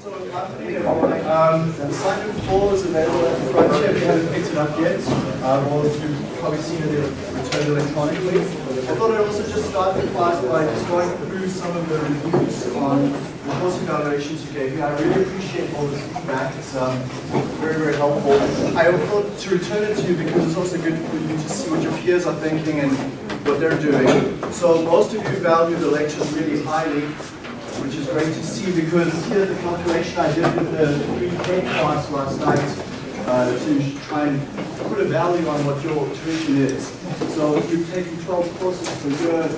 So, everyone. Um, the sign-in is available at the front here if you haven't picked it up yet. Um, or you've probably seen it returned electronically. I thought I'd also just start the class by just going through some of the reviews on the course evaluations you gave me. I really appreciate all the feedback. It's um, very, very helpful. I thought to return it to you because it's also good for you to see what your peers are thinking and what they're doing. So most of you value the lectures really highly which is great to see because here's the calculation I did with the 3K class last night uh, to try and put a value on what your tuition is. So if you've taken 12 courses per year,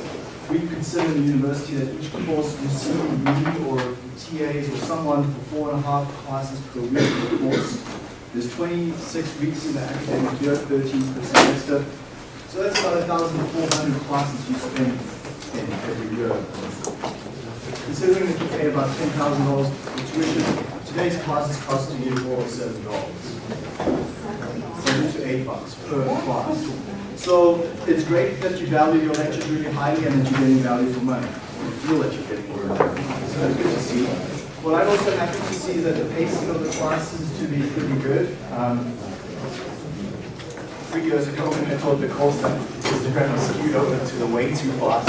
we consider the university that each course you see me or TAs or someone for four and a half classes per week per course. There's 26 weeks in the academic year, 13 per semester. So that's about 1,400 classes you spend in every year. Considering that you pay about $10,000 for tuition, today's class is costing you more $7. Seven to eight bucks per class. So it's great that you value your lectures really highly and that you're getting value for money. You feel that you're getting more value. So that's good to see. What I'm also happy to see is that the pacing of the classes to be pretty good. Um, three years ago when I the course that Instagram was skewed over to the way too fast.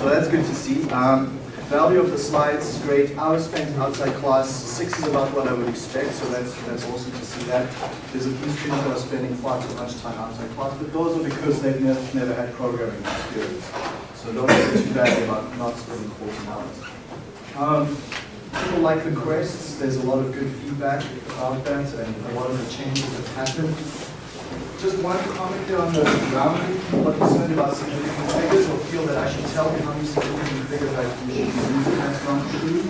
So that's good to see. Um, Value of the slides is great. Hours spent outside class, six is about what I would expect, so that's that's awesome to see that. There's a few students that are spending far too much time outside class, but those are because they've never, never had programming experience. So don't feel too bad about not spending 14 hours. Um, people like the quests, there's a lot of good feedback about that and a lot of the changes that happened. Just one comment there on the grounding. People are concerned about significant figures feel that I should tell you how many significant figures I should use. That's not true.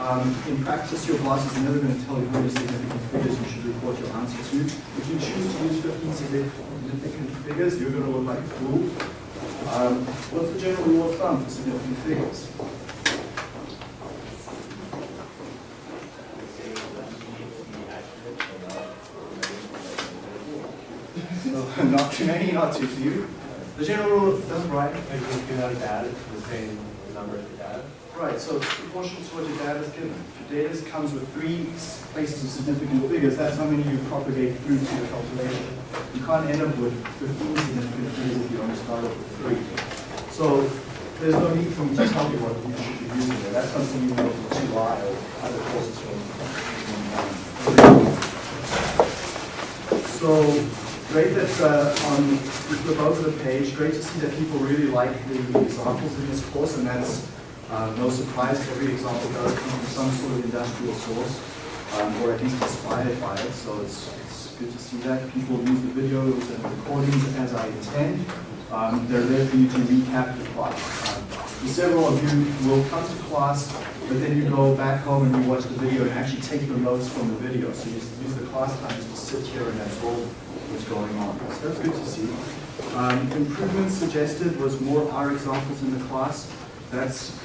Um, in practice, your boss is never going to tell you how many significant figures you should report your answer to. If you choose to use 15 significant figures, you're going to look like a fool. Um, what's the general rule of thumb for significant figures? not too many, not too few. The general rule of thumb, right? Like if you have data, the same number of data. Right, so it's proportional to what your data is given. If your data comes with three places of significant figures, that's how many you propagate through to your calculation. You can't end up with 15 significant figures if you only start off with three. So there's no need for me to tell you what you should be using there. That's something you know from 2i or other courses from. So Great that uh, on the both of the page, great to see that people really like the examples in this course, and that's uh, no surprise. Every example does come from some sort of industrial source, um, or at least inspired by it. So it's, it's good to see that. People use the videos and recordings as I intend. Um, they're there for you to recap the class. Um, several of you will come to class, but then you go back home and you watch the video and actually take the notes from the video. So you use the class time just to sit here and absorb what's going on. So that's good to see. Um, improvements suggested was more R examples in the class. That's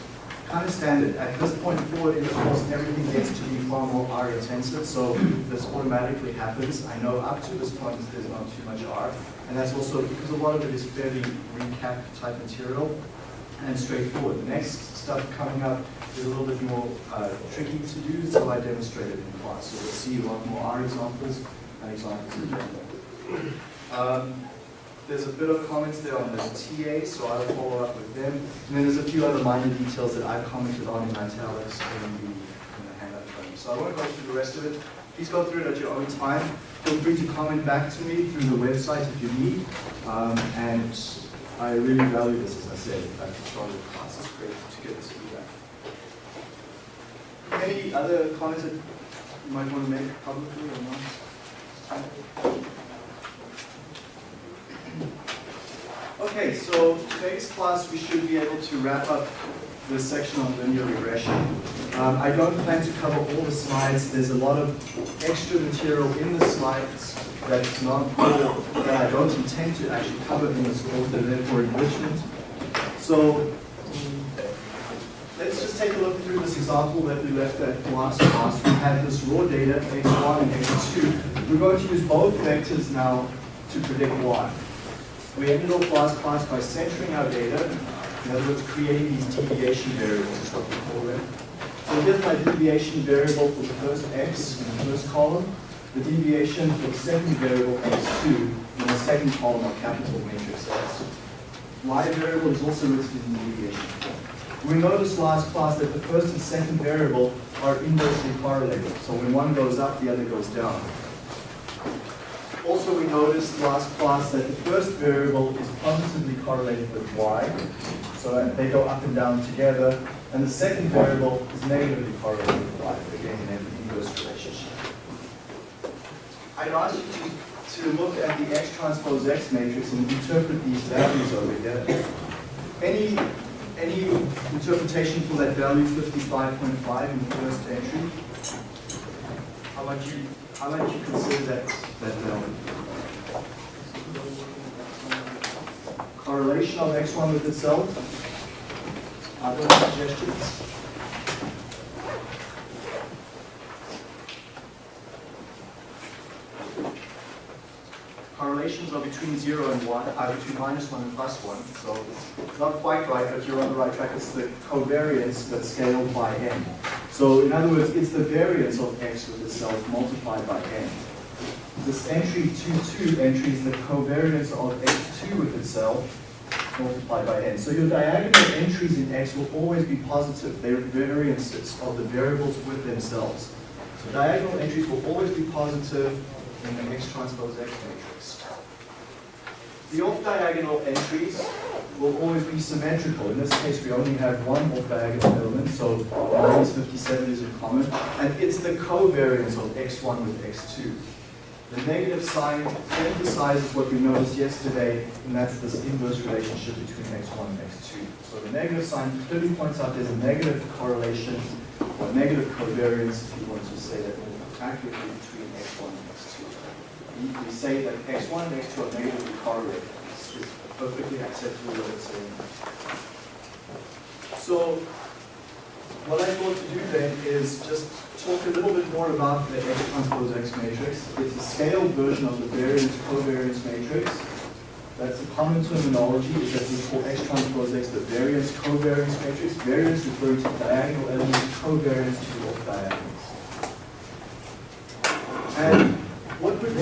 kind of standard. At this point forward in the course, everything gets to be far more R intensive, so this automatically happens. I know up to this point there's not too much R, and that's also because a lot of it is fairly recap type material and straightforward. The next stuff coming up is a little bit more uh, tricky to do, so I demonstrated in class. So we'll see a lot more R examples and examples in general. Um, there's a bit of comments there on the TA, so I'll follow up with them. And then there's a few other minor details that I've commented on in italics in the, in the handout frame. So I won't go through the rest of it. Please go through it at your own time. Feel free to comment back to me through the website if you need. Um, and I really value this, as I said, at the start of the class. It's great to get this feedback. Any other comments that you might want to make publicly or not? Okay, so today's class we should be able to wrap up this section on linear regression. Um, I don't plan to cover all the slides. There's a lot of extra material in the slides that's not that I don't intend to actually cover in this course. They're there for enrichment. So let's just take a look through this example that we left at last class. We had this raw data, x1 and x2. We're going to use both vectors now to predict y. We ended off last class by centering our data, in other words, creating these deviation variables is what we call them. So here's my deviation variable for the first x in the first column, the deviation for the second variable x2 in the second column of capital matrix S. Y variable is also written in the deviation form. We noticed last class that the first and second variable are inversely correlated. So when one goes up, the other goes down. Also, we noticed last class that the first variable is positively correlated with y, so they go up and down together, and the second variable is negatively correlated with y, again in an inverse relationship. I'd ask you to, to look at the x transpose x matrix and interpret these values over here. Any, any interpretation for that value 55.5 in the first entry? How might you, how might you consider that, that value? Correlation of x1 with itself? Other suggestions? Correlations are between 0 and 1, are between minus 1 and plus 1, so it's not quite right, but you're on the right track. It's the covariance that's scaled by n. So in other words, it's the variance of x with itself multiplied by n. This entry 2, 2 entry is the covariance of x2 with itself multiplied by n. So your diagonal entries in x will always be positive. They're variances of the variables with themselves. So diagonal entries will always be positive in the x transpose x. The off-diagonal entries will always be symmetrical. In this case, we only have one off-diagonal element, so minus 57 is in common. And it's the covariance of x1 with x2. The negative sign emphasizes what we noticed yesterday, and that's this inverse relationship between x1 and x2. So the negative sign clearly points out there's a negative correlation, or negative covariance, if you want to say that more accurately, between x1 and x2. We, say that x1 and x2 are negatively correlated. It's, perfectly acceptable what it's saying. So what I thought to do then is just talk a little bit more about the X transpose X matrix. It's a scaled version of the variance covariance matrix. That's the common terminology, is that we call X transpose X the variance covariance matrix. Variance referring to diagonal elements, covariance to off diagonals. And what would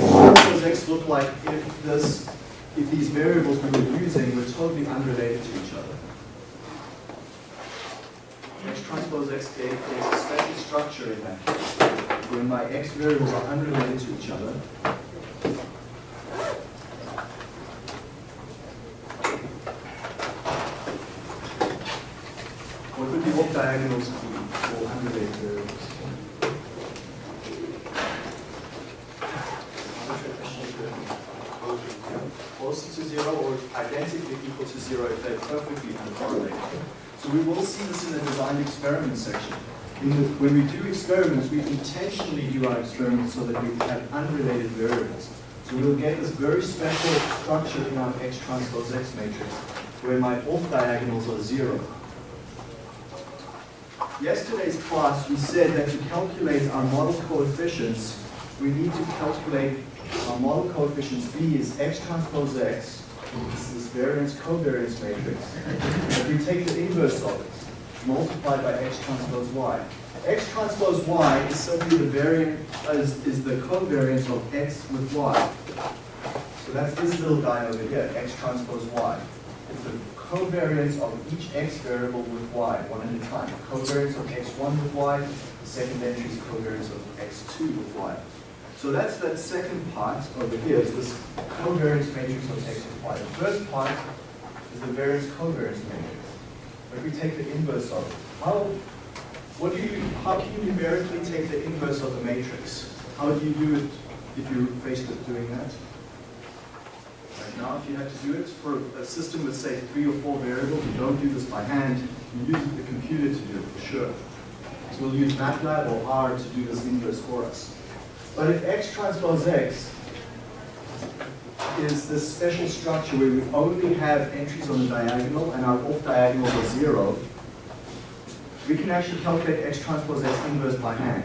X look like if this, if these variables we were using were totally unrelated to each other? X transpose X gave a special structure in that case, where my X variables are unrelated to each other. What would the off diagonals be for unrelated variables? Closer to zero or identically equal to zero if they're perfectly uncorrelated. So we will see this in the design experiment section. The, when we do experiments, we intentionally do our experiments so that we have unrelated variables. So we'll get this very special structure in our X transpose X matrix, where my off diagonals are zero. Yesterday's class, we said that to calculate our model coefficients, we need to calculate our model coefficients. B is X transpose X, this is variance covariance matrix. If we take the inverse of it, multiplied by x transpose y. x transpose y is simply the variant is, is the covariance of x with y. So that's this little guy over here, x transpose y. It's the covariance of each x variable with y, one at a time. Covariance of x1 with y, the second entry is covariance of x2 with y. So that's that second part over here, is this covariance matrix of x and y. The first part is the variance covariance matrix. If we take the inverse of it, how, what do you, how can you numerically take the inverse of the matrix? How do you do it if you're faced with doing that? Right now, if you had to do it for a system with, say, three or four variables, you don't do this by hand, you use the computer to do it for sure. So we'll use MATLAB or R to do this inverse for us. But if X transpose X is this special structure where we only have entries on the diagonal and our off diagonals are zero, we can actually calculate X transpose X inverse by hand.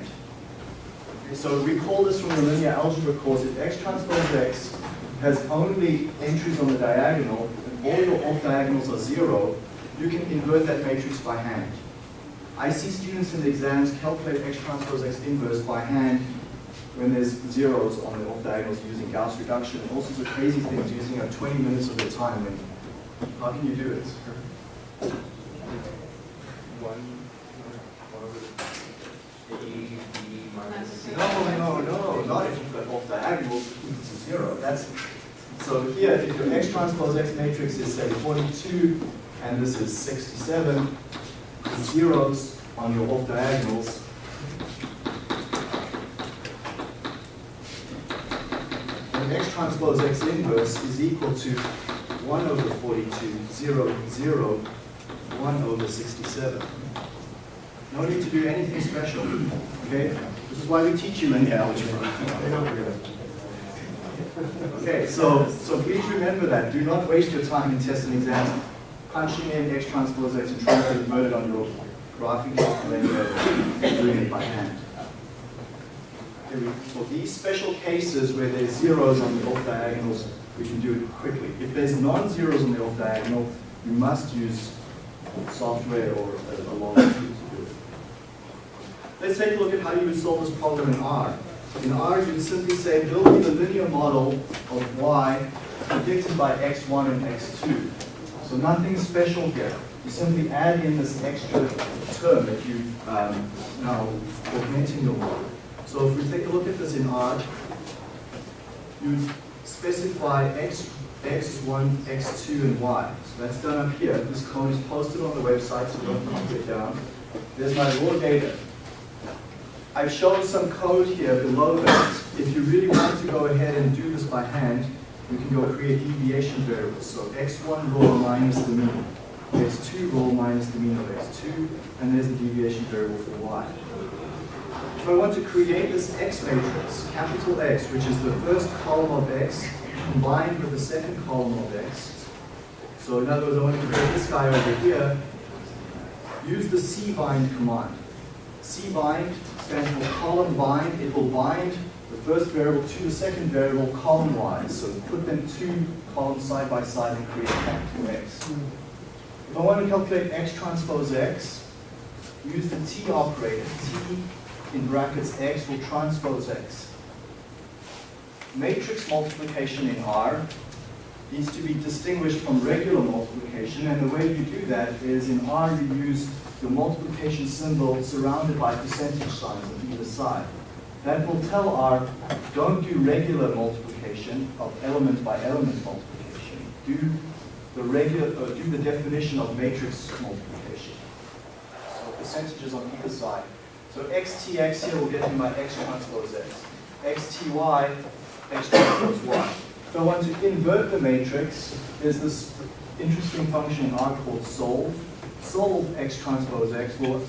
Okay, so recall this from the linear algebra course. If X transpose X has only entries on the diagonal and all your off diagonals are zero, you can invert that matrix by hand. I see students in the exams calculate x transpose x inverse by hand when there's zeros on the off diagonals using Gauss reduction and all sorts of crazy things using up 20 minutes of their time. When, how can you do it? One, one over A, B minus C. No, no, no, not if you've got off diagonals to zero. That's, so here, if your x transpose x matrix is say 42, and this is 67, the zeros on your off diagonals x transpose x inverse is equal to 1 over 42, 0, 0, 1 over 67. No need to do anything special, okay? This is why we teach you linear algebra. Okay, so, so please remember that. Do not waste your time in tests and exams punching in x transpose x and trying to convert it on your graphing calculator and then doing it by hand. We- For these special cases where there's zeros on the off diagonals, we can do it quickly. If there's non-zeros on the off diagonal, you must use software or a a long tool to do it. Let's take a look at how you would solve this problem in R. In R, you'd simply say, build me the linear model of y predicted by x1 and x2. So nothing special here. You simply add in this extra term that you um, now augmenting your model. So if we take a look at this in R, you specify x, x1, x2, and y. So that's done up here. This code is posted on the website, so don't copy it down. There's my raw data. I've shown some code here below that. If you really want to go ahead and do this by hand, you can go create deviation variables. So x1 raw minus the mean, x2 raw minus the mean of x2, and there's the deviation variable for y. If I want to create this x matrix, capital X, which is the first column of x combined with the second column of x, so in other words, I want to create this guy over here, use the cbind command. cbind stands for column bind. It will bind the first variable to the second variable column-wise. So put them two columns side by side and create capital X. If I want to calculate X transpose X, use the T operator. T in brackets X will transpose X. Matrix multiplication in R needs to be distinguished from regular multiplication, and the way you do that is in R you use the multiplication symbol surrounded by percentage signs on either side. That will tell R, don't do regular multiplication of element by element multiplication. Do the regular, uh, do the definition of matrix multiplication. So percentages on either side. So xtx here will get me my x transpose x. xty, x transpose y. If I want to invert the matrix, there's this interesting function in R called solve. Solve x transpose x will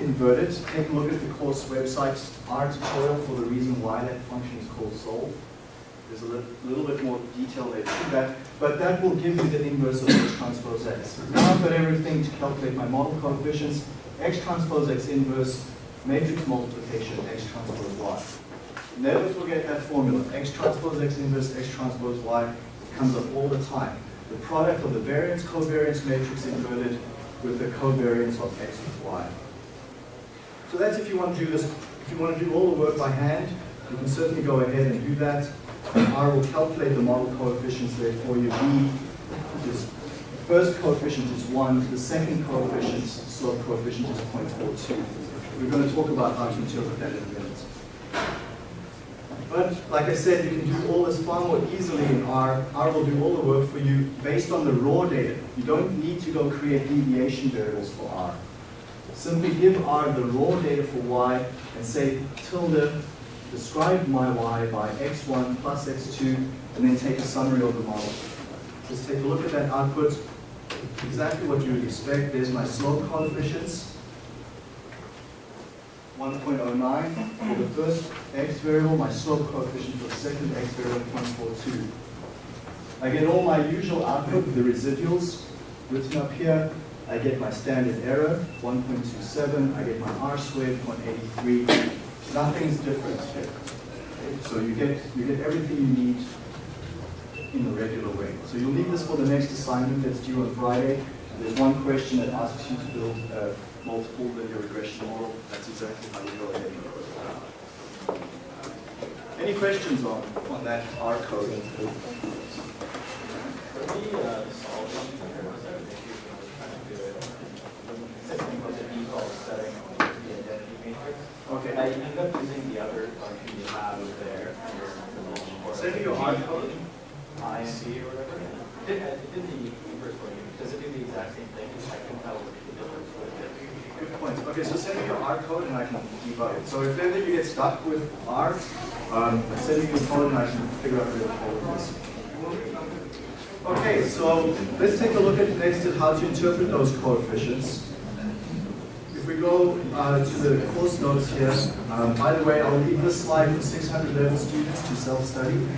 invert it. Take a look at the course website's R tutorial for the reason why that function is called solve. There's a li- little bit more detail there to that, but that will give you the inverse of x transpose x. Now I've got everything to calculate my model coefficients. x transpose x inverse, matrix multiplication, x transpose y. Never forget that formula. X transpose X inverse X transpose Y comes up all the time. The product of the variance covariance matrix inverted with the covariance of X with Y. So that's if you want to do this, if you want to do all the work by hand, you can certainly go ahead and do that. R will calculate the model coefficients there for you. B is, the first coefficient is 1, the second coefficient, slope coefficient is 0.42. We're going to talk about how to interpret that in a minute. But like I said, you can do all this far more easily in R. R will do all the work for you based on the raw data. You don't need to go create deviation variables for R. Simply give R the raw data for Y and say tilde, describe my Y by x1 plus x2, and then take a summary of the model. Just take a look at that output. Exactly what you would expect. There's my slope coefficients. 1.09 for the first x variable, my slope coefficient for the second x variable, 0.42. I get all my usual output, the residuals written up here. I get my standard error, 1.27. I get my r squared, 0.83. Nothing's different here. So you get, you get everything you need in the regular way. So you'll need this for the next assignment that's due on Friday. There's one question that asks you to build a multiple linear regression model, that's exactly how you go ahead and code it. Any questions on, on that R code? For the uh, solve function, there was a issue when I was trying to do it. Something with the default setting on the identity matrix. Okay. I ended up using the other function you have there. Send your R code. INC or whatever. Did, it did the inverse for you. Does it do the exact same thing? I can tell the difference with it. Good point. Okay, so send me your R code and I can debug it. So if ever you get stuck with R, um, send me your code and I can figure out where the code is. Okay, so let's take a look at next at how to interpret those coefficients. If we go uh, to the course notes here, um, by the way, I'll leave this slide for 600 level students to self-study.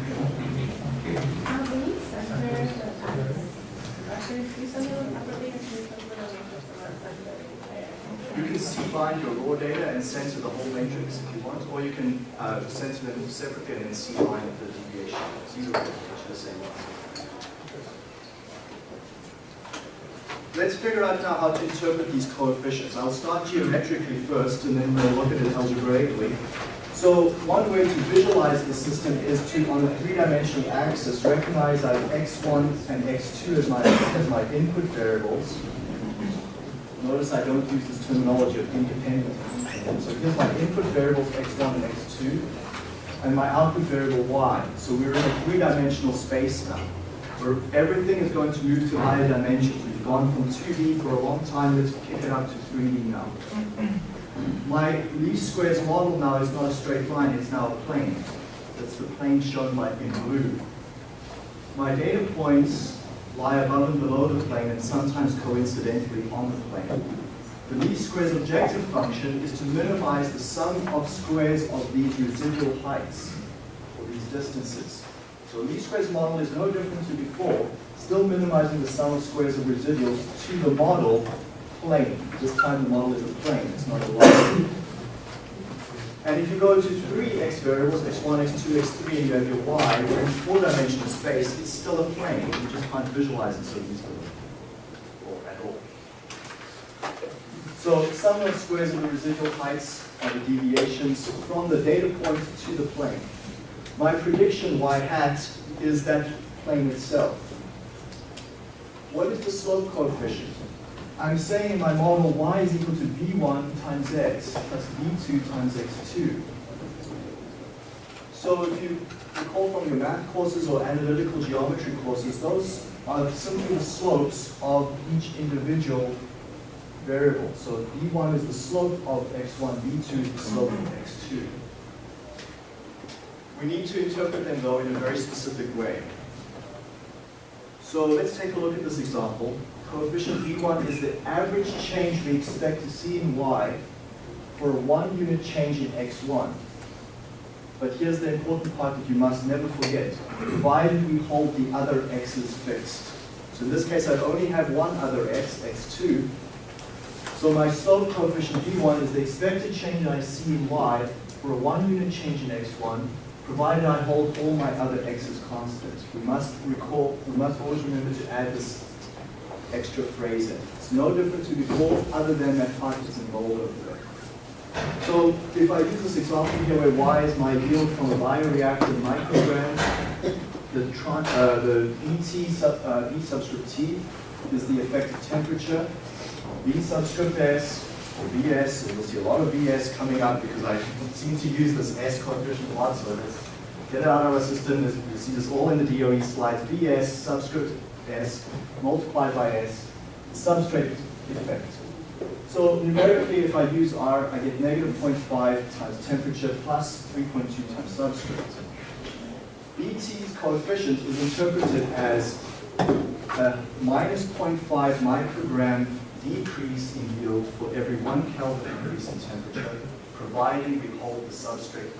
Ah, Denise, I swear that I actually see something on property and see something on You can C-bind your raw data and censor the whole matrix if you want, or you can uh, them separately and then C-bind the deviation. It's way, it's the same one. Let's figure out now how to interpret these coefficients. I'll start geometrically first, and then we'll look at it algebraically. So one way to visualize the system is to, on a three-dimensional axis, recognize that x1 and x2 as my, as my input variables. Notice I don't use this terminology of independent. So here's my input variables x1 and x2, and my output variable y. So we're in a three-dimensional space now, where everything is going to move to higher dimensions. We've gone from 2D for a long time, let's kick it up to 3D now. My least squares model now is not a straight line, it's now a plane. That's the plane shown by in blue. My data points lie above and below the plane and sometimes coincidentally on the plane. The least squares objective function is to minimize the sum of squares of these residual heights, or these distances. So least squares model is no different to before, still minimizing the sum of squares of residuals to the model plane. This time the model is a plane, it's not a line. And if you go to three x variables, x1, x2, x3, and you have your y, we're in four-dimensional space, it's still a plane. You just can't visualize it so easily, or at all. So sum of squares of the residual heights are the deviations from the data point to the plane. My prediction, y hat, is that plane itself. What is the slope coefficient? I'm saying in my model y is equal to v1 times x plus v2 times x2. So if you recall from your math courses or analytical geometry courses, those are simply the slopes of each individual variable. So v1 is the slope of x1, v2 is the slope of x2. We need to interpret them though in a very specific way. So let's take a look at this example. Coefficient v1 is the average change we expect to see in y for a one unit change in x1. But here's the important part that you must never forget. Why Provided we hold the other x's fixed. So in this case, I only have one other x, x2. So my slope coefficient v1 is the expected change I see in y for a one unit change in x1, provided I hold all my other x's constant. We must recall, we must always remember to add this extra phrase in. It's no different to before, other than that part is involved over there. So if I use this example here where y is my yield from a bioreactor microgram, the, tron, uh, the sub, uh, B subscript T is the effective temperature, V subscript S, or VS, and you'll see a lot of VS coming up because I seem to use this S coefficient a lot, so let's get it out of our system. You see this all in the DOE slides, VS subscript S multiplied by S, the substrate effect. So numerically, if I use R, I get negative 0.5 times temperature plus 3.2 times substrate. BT's coefficient is interpreted as a minus 0.5 microgram decrease in yield for every one Kelvin increase in temperature, providing we hold the substrate.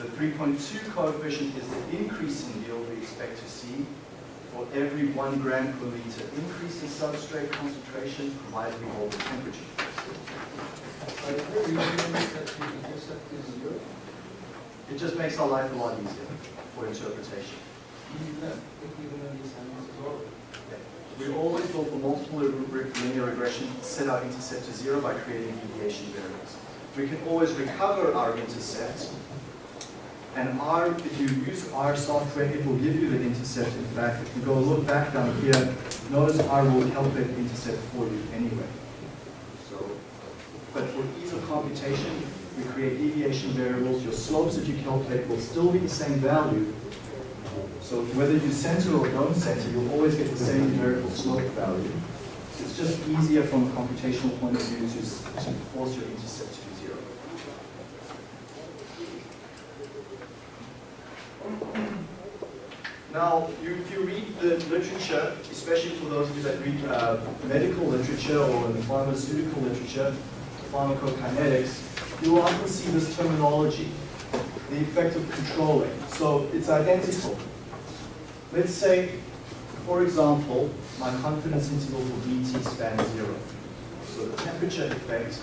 The 3.2 coefficient is the increase in yield we expect to see for every one gram per liter increase in substrate concentration, provided we hold the temperature It just makes our life a lot easier for interpretation. We always will, for multiple linear regression, set our intercept to zero by creating deviation variables. We can always recover our intercept, and R, if you use R software, it will give you the intercept. In fact, if you go look back down here, notice R will calculate the intercept for you anyway. So, but for ease of computation, we create deviation variables. Your slopes that you calculate will still be the same value, so whether you center or don't center, you'll always get the same numerical slope value. It's just easier from a computational point of view to, to force your intercept to be zero. Now, you, if you read the literature, especially for those of you that read uh, medical literature or the pharmaceutical literature, pharmacokinetics, you will often see this terminology, the effect of controlling. So it's identical. Let's say, for example, my confidence interval for Dt spans zero. So the temperature effect,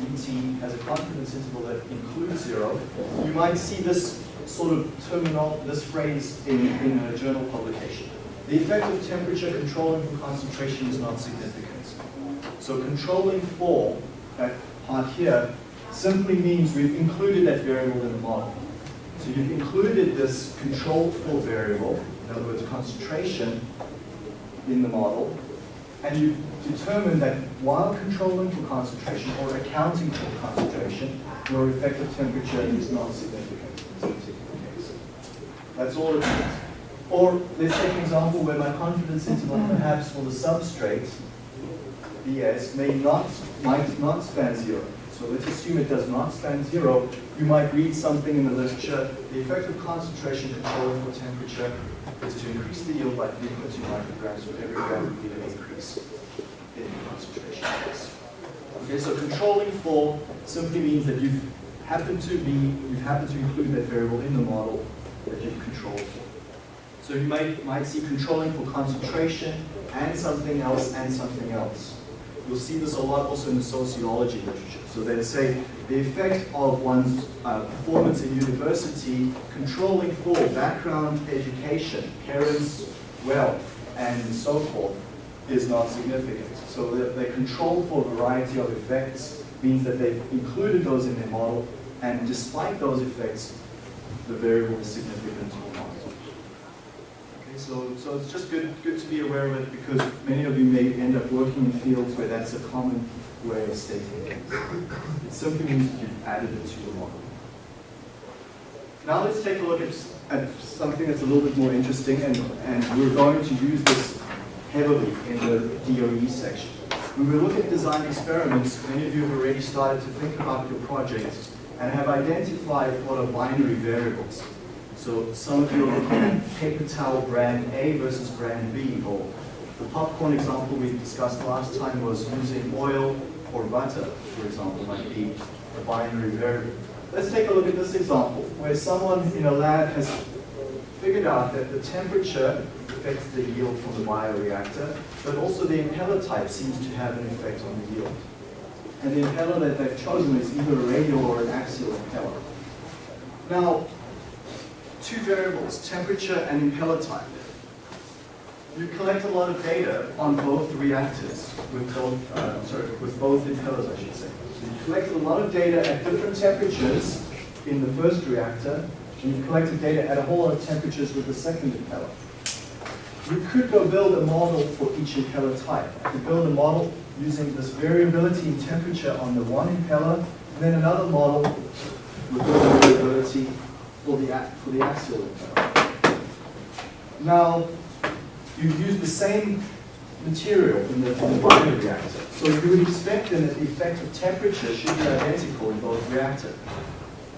Dt has a confidence interval that includes zero. You might see this sort of terminal, this phrase in, in a journal publication. The effect of temperature controlling for concentration is not significant. So controlling for that part here simply means we've included that variable in the model. So you've included this controlled for variable, in other words, concentration, in the model, and you've determined that while controlling for concentration or accounting for concentration, your effective temperature is not significant in this particular case. That's all it means. Or let's take an example where my confidence interval perhaps for the substrate, Bs, may not, might not span zero. So let's assume it does not span zero. You might read something in the literature, the effect of concentration controlling for temperature is to increase the yield by 3.2 micrograms for every gram liter increase Okay, so controlling for simply means that you've happened to be, you've happened to include that variable in the model that you've controlled for. So you might, might see controlling for concentration and something else and something else. You'll see this a lot also in the sociology literature. So they'd say the effect of one's uh, performance in university controlling for background education, parents' wealth, and so forth is not significant. So they, they control for a variety of effects means that they've included those in their model, and despite those effects, the variable is significant or not. Okay, so, so it's just good, good to be aware of it because many of you may end up working in fields where that's a common way of stating things. It simply means that you've added it to your model. Now let's take a look at, at something that's a little bit more interesting and, and we're going to use this heavily in the DOE section. When we look at design experiments, many of you have already started to think about your projects and have identified what are binary variables. So some of you are paper towel brand A versus brand B, or the popcorn example we discussed last time was using oil or butter, for example, might be a binary variable. Let's take a look at this example, where someone in a lab has figured out that the temperature affects the yield from the bioreactor, but also the impeller type seems to have an effect on the yield. And the impeller that they've chosen is either a radial or an axial impeller. Now, two variables, temperature and impeller type. You collect a lot of data on both reactors, with both, uh, sorry, with both impellers, I should say. You collected a lot of data at different temperatures in the first reactor, and you've collected data at a whole lot of temperatures with the second impeller. You could go build a model for each impeller type. You could build a model using this variability in temperature on the one impeller, and then another model with the variability for the, for the axial impeller. Now, you use the same material in the, in the binary reactor. So you would expect then that the effect of temperature should be identical in both reactors.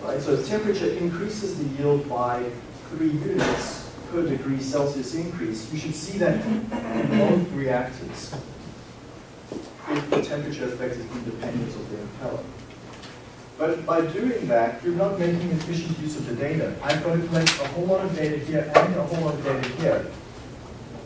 Right? So if temperature increases the yield by three units per degree Celsius increase, you should see that in both reactors if the temperature effect is independent of the impeller. But by doing that, you're not making efficient use of the data. I've got to collect a whole lot of data here and a whole lot of data here.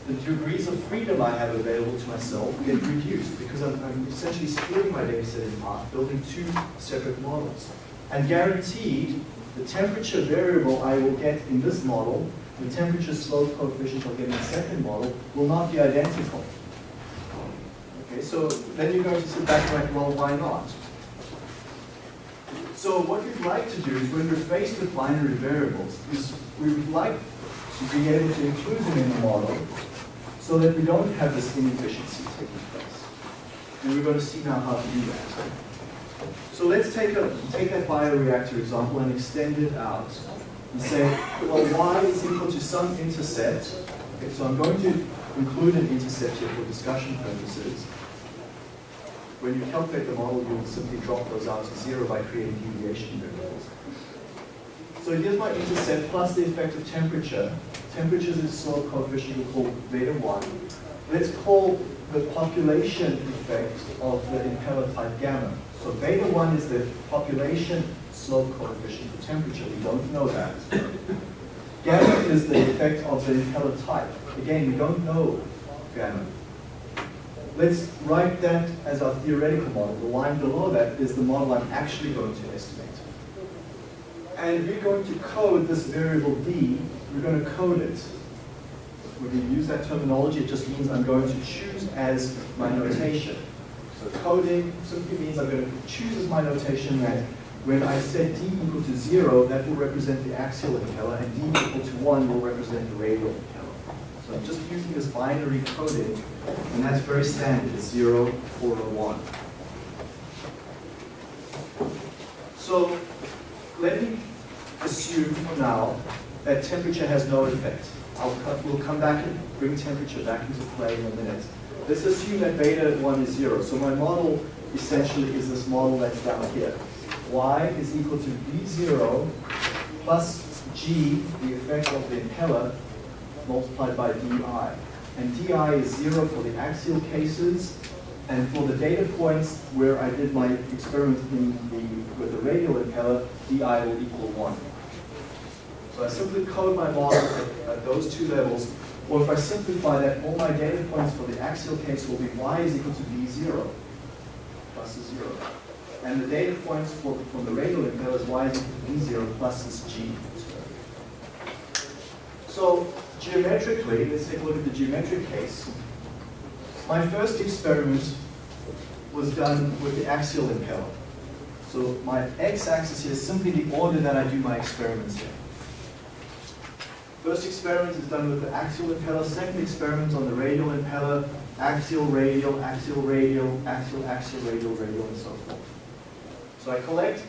The degrees of freedom I have available to myself get reduced because I'm, I'm essentially splitting my data set in half, building two separate models. And guaranteed, the temperature variable I will get in this model the temperature slope coefficient of the second model will not be identical. Okay, so then you're going to sit back and like, well, why not? So what we'd like to do is when we're faced with binary variables, is we would like to be able to include them in the model so that we don't have this inefficiency taking place. And we're going to see now how to do that. So let's take, a, take that bioreactor example and extend it out and say, well, y is equal to some intercept. Okay, so I'm going to include an intercept here for discussion purposes. When you calculate the model, you'll simply drop those out to zero by creating deviation variables. So here's my intercept plus the effect of temperature. Temperature is a slope coefficient we call beta 1. Let's call the population effect of the impeller type gamma. So beta 1 is the population slope coefficient for temperature. We don't know that. Gamma is the effect of the impeller type. Again, we don't know gamma. Let's write that as our theoretical model. The line below that is the model I'm actually going to estimate. And we're going to code this variable d. We're going to code it. When we use that terminology, it just means I'm going to choose as my notation. So coding simply means I'm going to choose as my notation that when I set d equal to 0, that will represent the axial impeller, and d equal to 1 will represent the radial impeller. So I'm just using this binary coding, and that's very standard, it's 0, 4, or 1. So let me assume for now that temperature has no effect. Cut, we'll come back and bring temperature back into play in a minute. Let's assume that beta 1 is 0. So my model essentially is this model that's down here. Y is equal to v0 plus g, the effect of the impeller, multiplied by di. And di is 0 for the axial cases, and for the data points where I did my experiment the, with the radial impeller, di will equal 1. So I simply code my model at, at, those two levels, or if I simplify that, all my data points for the axial case will be y is equal to v0 plus a 0. And the data points for, from the radial impeller is y is equal to v0 plus this g. So geometrically, let's take a look at the geometric case. My first experiment was done with the axial impeller. So my x-axis here is simply the order that I do my experiments in. First experiment is done with the axial impeller, second experiment on the radial impeller, axial, radial, axial, radial, axial, axial, radial, radial, and so forth. So I collect,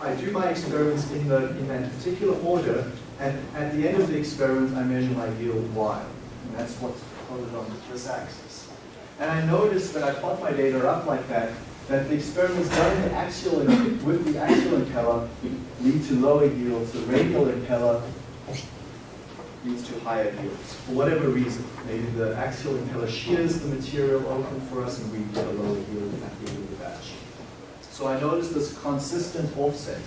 I do my experiments in, the, in that particular order, and at the end of the experiment, I measure my yield y. And that's what's plotted on this axis. And I notice that I plot my data up like that, that the experiments done the axial, with the axial impeller lead to lower yields. The radial impeller leads to higher yields, for whatever reason. Maybe the axial impeller shears the material open for us and we get a lower yield at the end. So I notice this consistent offset.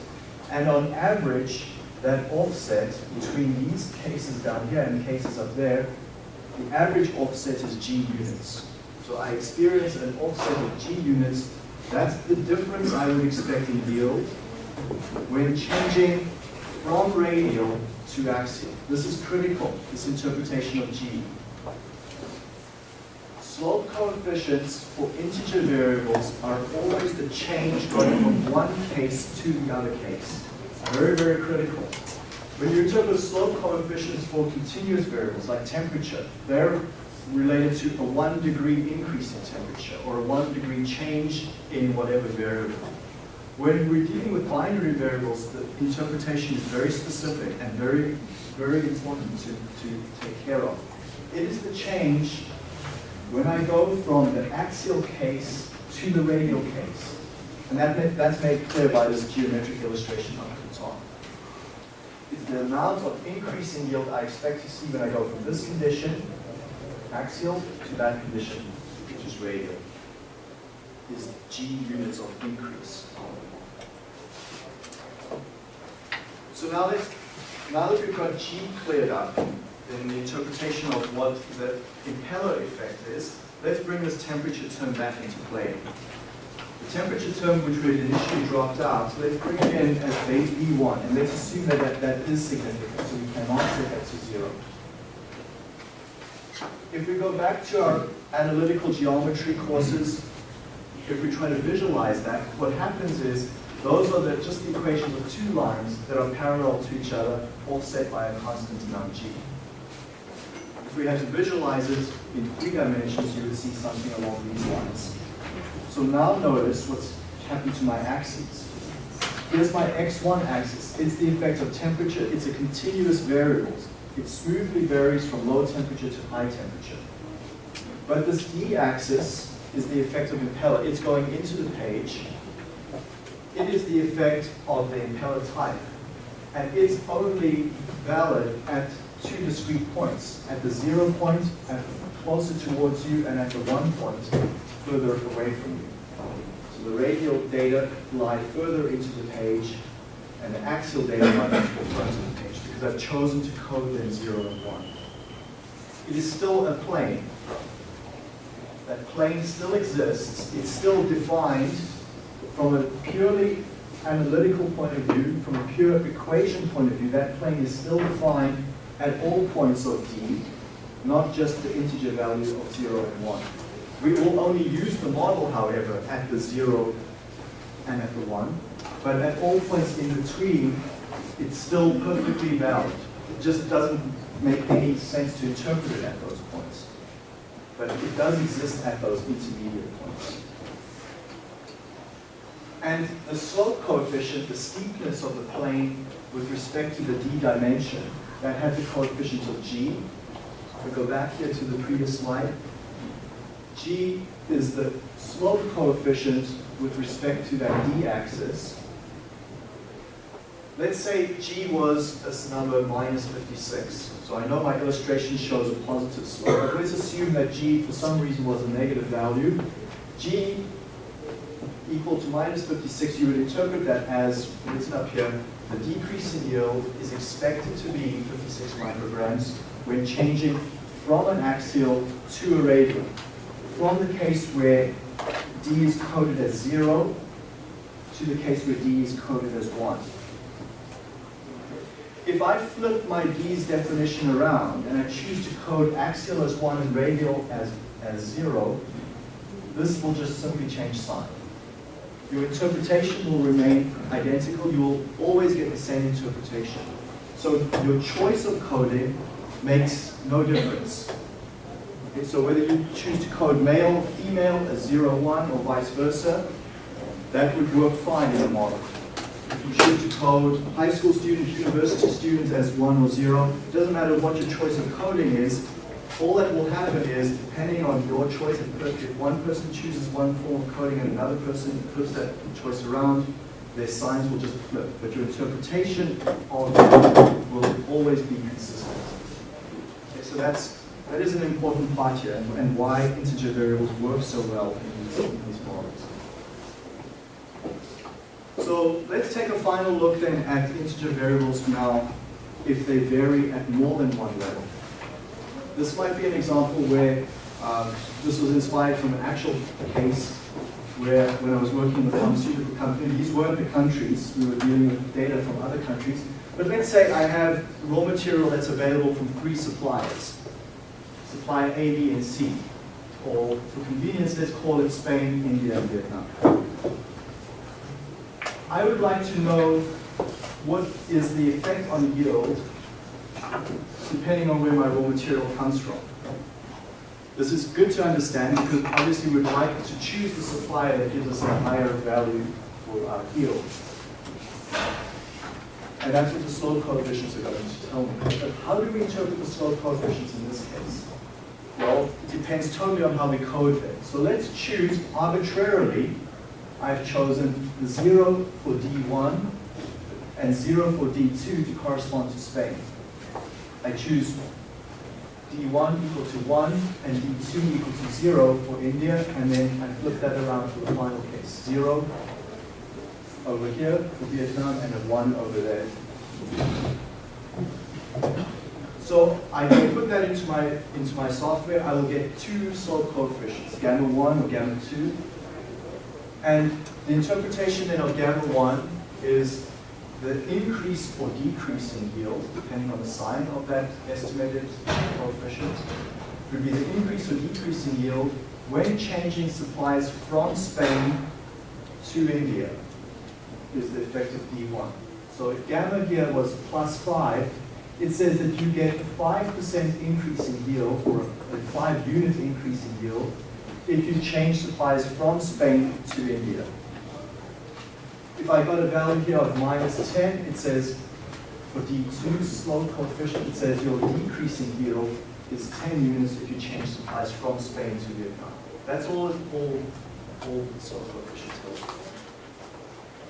And on average, that offset between these cases down here and the cases up there, the average offset is G units. So I experience an offset of G units. That's the difference I would expect in yield when changing from radial to axial. This is critical, this interpretation of G. Slope coefficients for integer variables are always the change going from one case to the other case. Very, very critical. When you interpret slope coefficients for continuous variables like temperature, they're related to a one degree increase in temperature or a one degree change in whatever variable. When we're dealing with binary variables, the interpretation is very specific and very, very important to, to take care of. It is the change when I go from the axial case to the radial case. And that, that's made clear by this geometric illustration up at the top. It's the amount of increase in yield I expect to see when I go from this condition, axial, to that condition, which is radial, is G units of increase. So now, let's, now that we've got G cleared up, in the interpretation of what the impeller effect is, let's bring this temperature term back into play. The temperature term which we had initially dropped out, let's bring it in as base V1, and let's assume that that, that is significant, so we cannot set that to zero. If we go back to our analytical geometry courses, if we try to visualize that, what happens is those are the, just the equations of two lines that are parallel to each other, offset by a constant amount g. If we had to visualize it in three dimensions, you would see something along these lines. So now notice what's happened to my axes. Here's my x1 axis. It's the effect of temperature. It's a continuous variable. It smoothly varies from low temperature to high temperature. But this d-axis is the effect of impeller. It's going into the page. It is the effect of the impeller type. And it's only valid at two discrete points. At the zero point, at closer towards you, and at the one point, further away from you. So the radial data lie further into the page, and the axial data lie into the front of the page, because I've chosen to code them zero and one. It is still a plane. That plane still exists. It's still defined from a purely analytical point of view, from a pure equation point of view, that plane is still defined at all points of d, not just the integer value of 0 and 1. We will only use the model, however, at the 0 and at the 1, but at all points in between, it's still perfectly valid. It just doesn't make any sense to interpret it at those points. But it does exist at those intermediate points. And the slope coefficient, the steepness of the plane with respect to the d dimension, that had the coefficient of g. If we go back here to the previous slide. g is the slope coefficient with respect to that d-axis. Let's say g was this number minus 56. So I know my illustration shows a positive slope. But let's assume that g, for some reason, was a negative value. g equal to minus 56, you would interpret that as written up here, the decrease in yield is expected to be 56 micrograms when changing from an axial to a radial. From the case where D is coded as zero to the case where D is coded as one. If I flip my D's definition around and I choose to code axial as one and radial as, as zero, this will just simply change sign. Your interpretation will remain identical. You will always get the same interpretation. So your choice of coding makes no difference. Okay, so whether you choose to code male, female a 0, 1, or vice versa, that would work fine in the model. If you choose to code high school students, university students as 1 or 0, it doesn't matter what your choice of coding is, all that will happen is, depending on your choice, if one person chooses one form of coding and another person flips that choice around, their signs will just flip. But your interpretation of it will always be consistent. Okay, so that's, that is an important part here and, and why integer variables work so well in these, in these models. So let's take a final look then at integer variables now if they vary at more than one level. This might be an example where um, this was inspired from an actual case where when I was working with a pharmaceutical company, these weren't the countries, we were dealing with data from other countries. But let's say I have raw material that's available from three suppliers, supplier A, B, and C. Or for convenience, let's call it Spain, India, and Vietnam. I would like to know what is the effect on yield depending on where my raw material comes from. This is good to understand because obviously we'd like to choose the supplier that gives us a higher value for our yield. And that's what the slope coefficients are going to tell me. But how do we interpret the slope coefficients in this case? Well, it depends totally on how we code them. So let's choose arbitrarily, I've chosen 0 for D1 and 0 for D2 to correspond to Spain. I choose D1 equal to 1 and D2 equal to 0 for India, and then I flip that around for the final case. 0 over here for Vietnam, and a 1 over there. So I can put that into my, into my software. I will get two slope coefficients, gamma 1 or gamma 2. And the interpretation then of gamma 1 is the increase or decrease in yield, depending on the sign of that estimated coefficient, would be the increase or decrease in yield when changing supplies from Spain to India, is the effect of D1. So if gamma here was plus 5, it says that you get a 5% increase in yield, or a 5 unit increase in yield, if you change supplies from Spain to India. If I got a value here of minus 10, it says for D2 slope coefficient, it says your decreasing yield is 10 units if you change supplies from Spain to Vietnam. That's all, all, all slope coefficients go.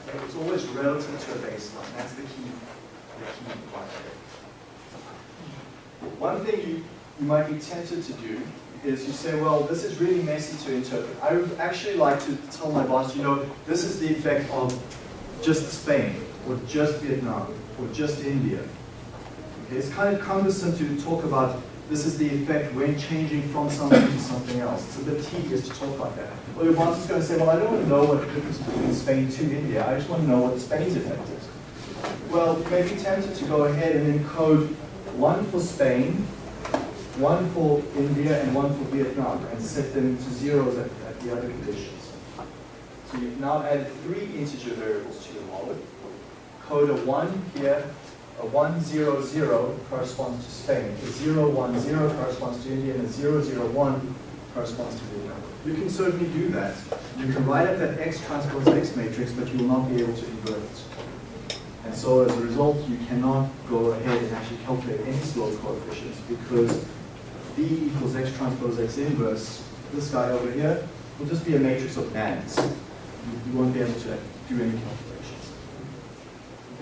Okay, It's always relative to a baseline. That's the key, the key part there. One thing you, you might be tempted to do is you say, well, this is really messy to interpret. I would actually like to tell my boss, you know, this is the effect of just Spain, or just Vietnam, or just India. Okay, it's kind of cumbersome to talk about this is the effect when changing from something to something else. It's a bit tedious to talk like that. Well, your boss is going to say, well, I don't want to know what the difference between Spain to India. I just want to know what the Spain's effect is. Well, you may be tempted to go ahead and encode one for Spain, one for India, and one for Vietnam, and set them to zeros at, at the other conditions. So you've now added three integer variables to Code a 1 here, a 1, 0, 0 corresponds to Spain, a 0, 1, 0 corresponds to India, and a 0, 0, 1 corresponds to Vietnam. You can certainly do that. You can write up that X transpose X matrix, but you will not be able to invert it. And so as a result, you cannot go ahead and actually calculate any slope coefficients because B equals X transpose X inverse, this guy over here, will just be a matrix of NaNs. You, you won't be able to do any calculations.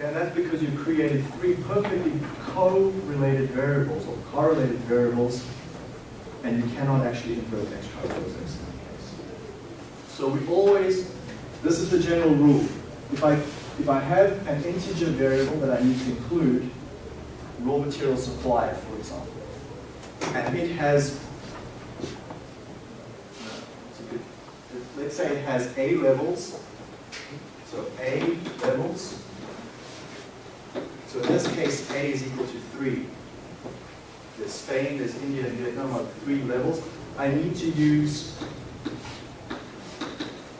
And that's because you've created three perfectly co-related variables or correlated variables, and you cannot actually invert X transpose X in. So we always, this is the general rule. If I, if I have an integer variable that I need to include, raw material supply, for example, and it has, let's say it has A levels, so A levels, so in this case, A is equal to 3. There's Spain, there's India, and Vietnam are three levels. I need to use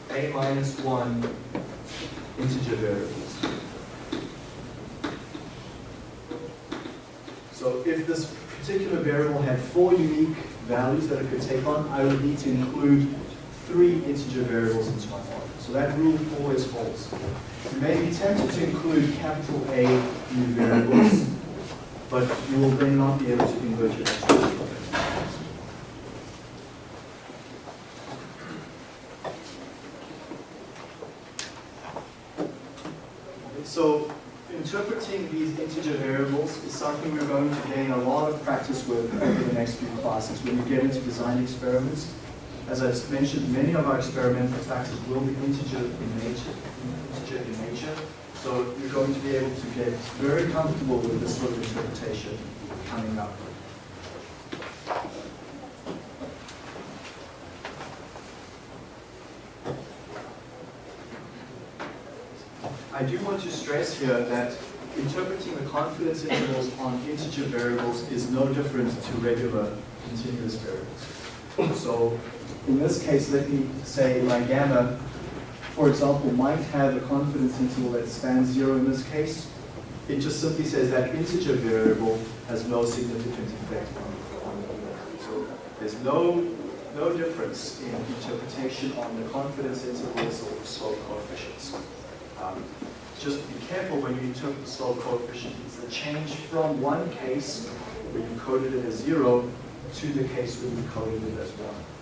A minus 1 integer variables. So if this particular variable had four unique values that it could take on, I would need to include three integer variables into my model. So that rule always holds. You may be tempted to include capital A new variables, but you will then not be able to invert your. So interpreting these integer variables is something we're going to gain a lot of practice with over the next few classes when you get into design experiments. As I've mentioned, many of our experimental factors will be integer in nature, integer in nature. So you're going to be able to get very comfortable with this sort of interpretation coming up. I do want to stress here that interpreting the confidence intervals on integer variables is no different to regular continuous variables. So in this case, let me say my gamma, for example, might have a confidence interval that spans zero in this case. It just simply says that integer variable has no significant effect on, on the So there's no, no difference in interpretation on the confidence intervals or slope coefficients. Um, just be careful when you interpret the slope coefficient. It's the change from one case where you coded it as zero to the case where you coded it as one.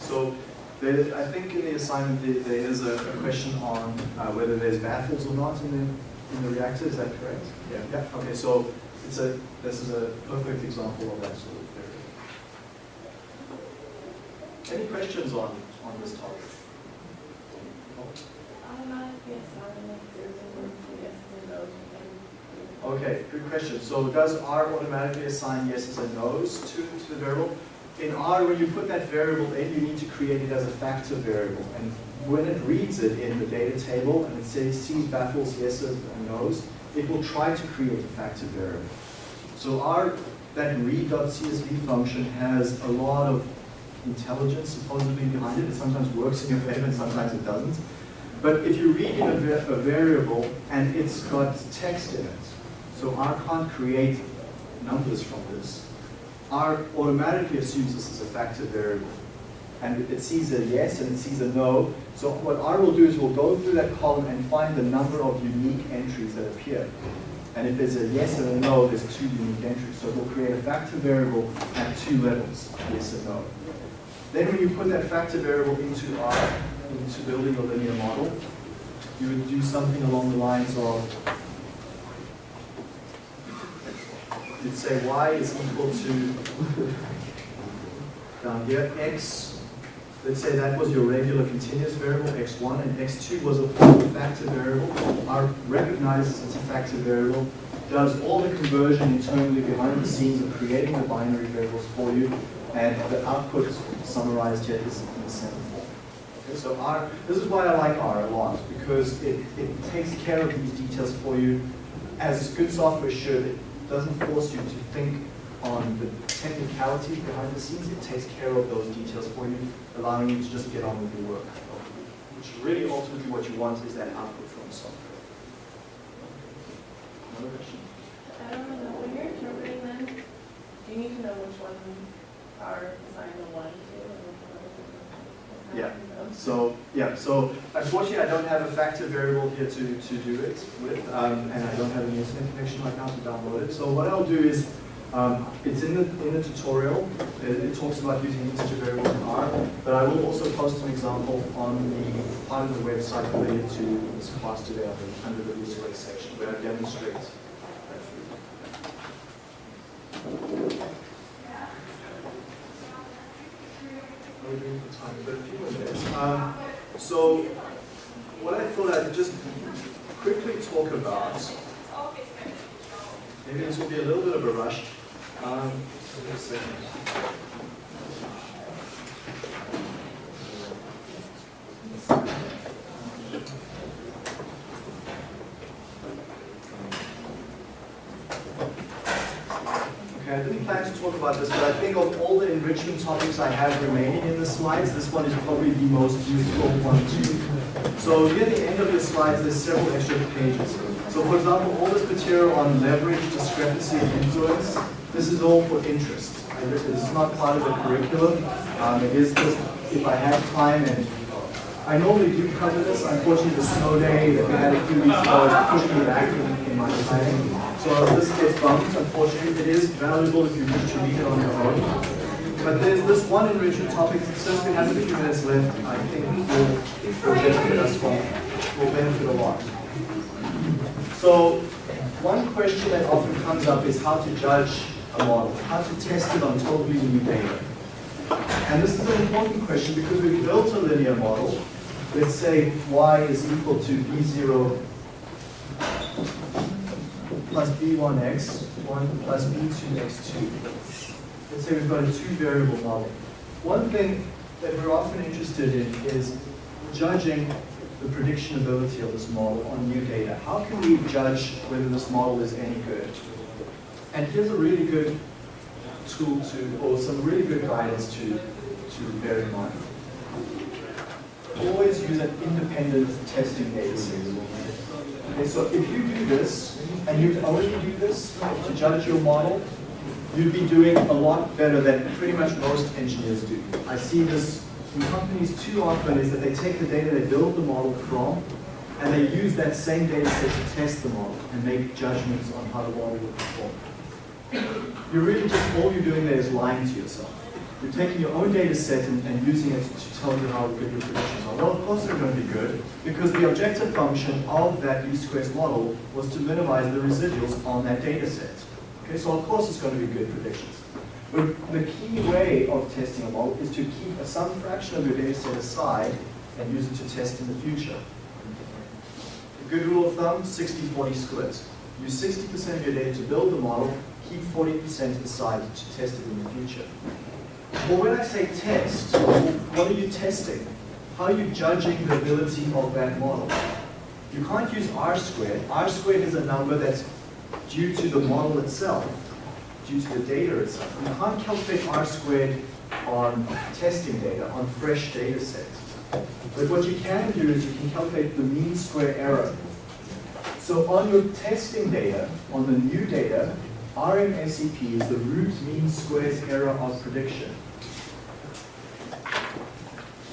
So there, I think in the assignment there, there is a, a question on uh, whether there's baffles or not in the, in the reactor. Is that correct? Yeah. Yeah. Okay. So it's a this is a perfect example of that sort of theory. Any questions on on this topic? Okay, good question. So does R automatically assign yeses and nos to, to the variable? In R, when you put that variable in, you need to create it as a factor variable. And when it reads it in the data table and it says sees, baffles, yeses, and it will try to create a factor variable. So our, that read.csv function has a lot of intelligence supposedly behind it. It sometimes works in your favor and sometimes it doesn't. But if you read in a, a variable and it's got text in it, so R can't create numbers from this, R automatically assumes this is a factor variable. And it sees a yes and it sees a no. So what R will do is we'll go through that column and find the number of unique entries that appear. And if there's a yes and a no, there's two unique entries. So it will create a factor variable at two levels, yes and no. Then when you put that factor variable into R, into building a linear model, you would do something along the lines of, you'd say y is equal to, down here, x, let's say that was your regular continuous variable, x1, and x2 was a factor variable. R recognizes it's a factor variable, does all the conversion internally behind the scenes of creating the binary variables for you, and the output summarized here is in the same form. Okay, so R, this is why I like R a lot, because it, it takes care of these details for you. As good software should, it doesn't force you to think on the technicalities behind the scenes, it takes care of those details for you, allowing you to just get on with your work. Which really ultimately what you want is that output from the software. Another question? I don't know, when you're interpreting them, do you need to know which one are assigned the one to and which one Yeah. So, yeah, so unfortunately I don't have a factor variable here to, to do it with, um, and I don't have an internet connection right now to download it. So what I'll do is, um, it's in the, in the tutorial, it, it talks about using integer variables in R, but I will also post an example on the part of the website related to this class today under the resource section where I demonstrate that for you. We're doing for time, but a few more minutes. Um, so, what I thought I'd just quickly talk about, maybe this will be a little bit of a rush. Um, so just a second. Okay, I didn't plan to talk about this, but I think of all the enrichment topics I have remaining in the slides, this one is probably the most useful one too. So near the end of your slides, there's several extra pages. So for example, all this material on leverage, discrepancy, and influence, this is all for interest. I- This is not part of the curriculum. Um, it is just, if I have time and I normally do cover this. Unfortunately, the snow day that we had a few weeks ago pushed me back in, in my time. So this gets bumped, unfortunately. It is valuable if you wish to read it on your own. But there's this one enrichment topic, since we have a few minutes left, I think will, will benefit us from, will benefit a lot. So one question that often comes up is how to judge a model, how to test it on totally new data. And this is an important question because we've built a linear model. Let's say y is equal to b0 plus b1x, 1 plus b2x2. Let's say we've got a two variable model. One thing that we're often interested in is judging the predictionability of this model on new data. How can we judge whether this model is any good? And here's a really good tool to, or some really good guidance to, to bear in mind. Always use an independent testing data. Okay, so if you do this, and you only do this to judge your model, you'd be doing a lot better than pretty much most engineers do. I see this in companies too often is that they take the data they build the model from, and they use that same data set to test the model and make judgments on how the model will perform. You're really just, all you're doing there is lying to yourself. You're taking your own data set and, and using it to tell you how good your predictions are. Well, of course they're going to be good, because the objective function of that least squares model was to minimize the residuals on that data set. Okay, so of course it's going to be good predictions. But the key way of testing a model is to keep some fraction of your data set aside and use it to test in the future. A good rule of thumb, 60-40 split. Use 60% of your data to build the model, keep 40% aside to test it in the future. Well, when I say test, what are you testing? How are you judging the ability of that model? You can't use R squared. R squared is a number that's due to the model itself, due to the data itself. You can't calculate R squared on testing data, on fresh data sets. But what you can do is you can calculate the mean square error. So on your testing data, on the new data, RMSEP is the root mean squares error of prediction.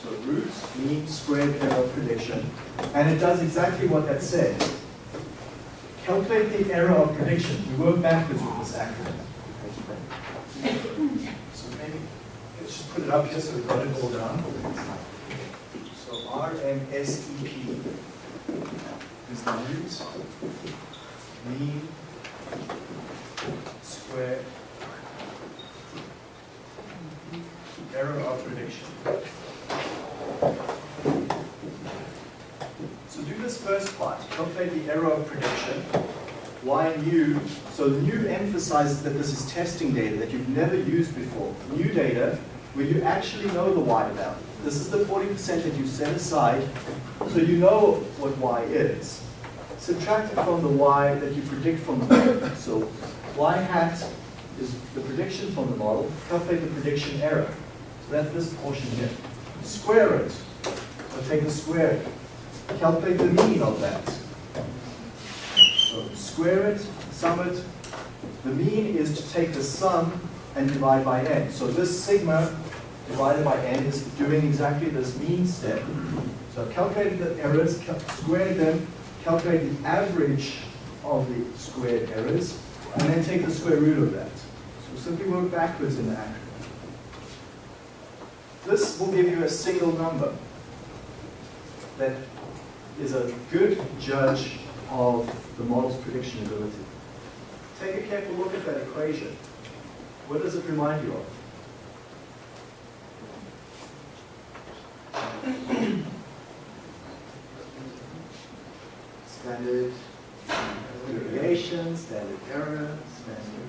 So root mean squared error of prediction. And it does exactly what that said. Calculate the error of prediction. We work backwards with this acronym. So maybe, let's just put it up here so we've got it all down. So RMSEP is the root mean square error of prediction. So do this first part, calculate the error of prediction. Y new, so new emphasizes that this is testing data that you've never used before. New data where you actually know the Y value. This is the 40% that you set aside, so you know what Y is. Subtract it from the Y that you predict from the model. So Y hat is the prediction from the model, calculate the prediction error. So that's this portion here. Square it. So take the square. Calculate the mean of that. So square it, sum it. The mean is to take the sum and divide by n. So this sigma divided by n is doing exactly this mean step. So I've calculated the errors, cal- squared them, calculate the average of the squared errors, and then take the square root of that. So simply work backwards in the acronym. This will give you a single number that is a good judge of the model's prediction ability. Take a careful look at that equation. What does it remind you of? Standard deviation, standard error, standard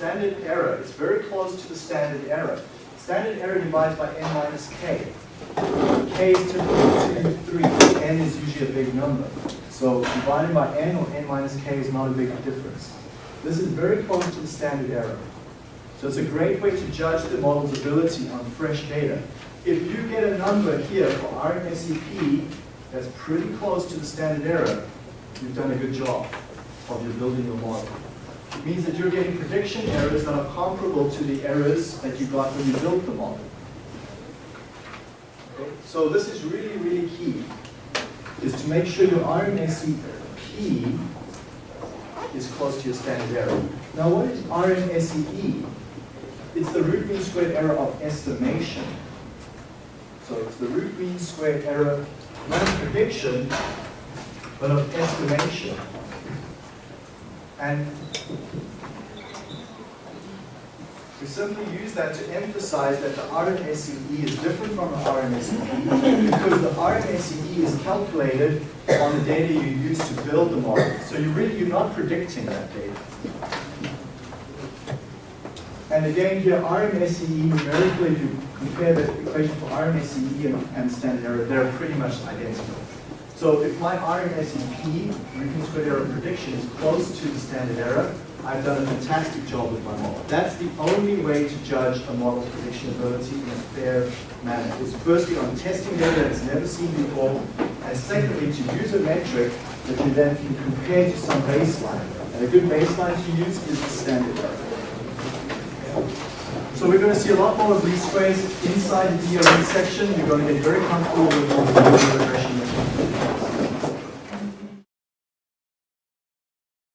Standard error is very close to the standard error. Standard error divides by n minus k. k is typically 2, 3, n is usually a big number. So dividing by n or n minus k is not a big difference. This is very close to the standard error. So it's a great way to judge the model's ability on fresh data. If you get a number here for RMSEP that's pretty close to the standard error, you've done a good job of your building your model. It means that you're getting prediction errors that are comparable to the errors that you got when you built the model. Okay? So this is really, really key, is to make sure your RMSEP is close to your standard error. Now what is RMSEE? It's the root mean squared error of estimation. So it's the root mean squared error, not prediction, but of estimation. And we simply use that to emphasize that the RMSEE is different from the RMSEP because the RMSEE is calculated on the data you use to build the model. So you really, you're not predicting that data. And again here, RMSEE numerically, if you compare the equation for RMSEE and, and standard error, they're pretty much identical. So if my mean squared error prediction, is close to the standard error, I've done a fantastic job with my model. That's the only way to judge a model's prediction ability in a fair manner. Is firstly on testing data that's never seen before, and secondly to use a metric that you then can compare to some baseline. And a good baseline to use is the standard error. So we're going to see a lot more of these squares inside the DOE section. You're going to get very comfortable with